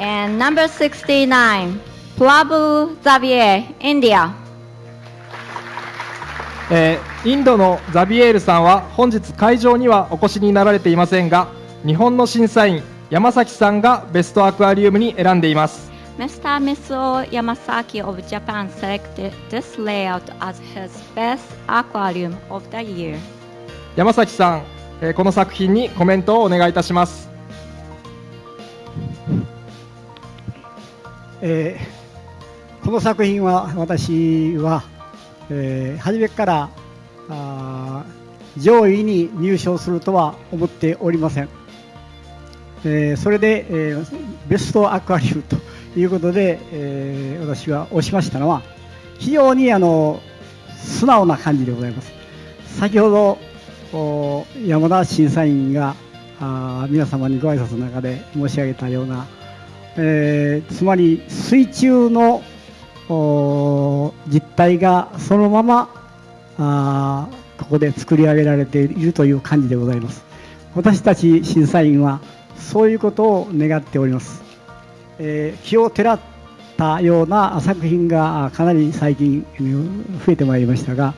And number 69, Prabhu Xavier, India. えーインドのザビエールさんは本日会場にはお越しになられていませんが日本の審査員山崎さんがベストアクアリウムに選んでいます Mr. Mitsuo Yamasaki of Japan selected this layout as his best aquarium of the year. 山崎さん、えーこの作品にコメントをお願いいたしますえーこの作品は私は、えー初めからあ上位に入賞するとは思っておりません、えーそれで、えーベストアクアリウムということで、えー私は押しましたのは非常にあの素直な感じでございます。先ほど山田審査員があ皆様にご挨拶の中で申し上げたようなえーつまり水中の実態がそのままあここで作り上げられているという感じでございます。私たち審査員はそういうことを願っております、えー気をてらったような作品がかなり最近増えてまいりましたが、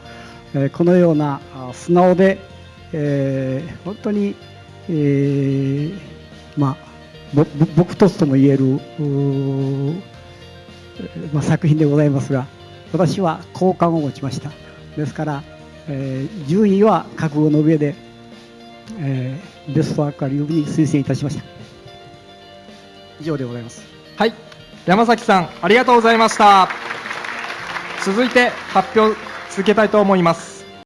えーこのような素直で、えー本当に、えーまあ僕ととも言えるまあ、作品でございますが私は好感を持ちました。ですから、えー順位は覚悟の上で、えーベストアクアリウムに推薦いたしました。以上でございます。はい。山崎さんありがとうございました。続いて発表続けたいと思います。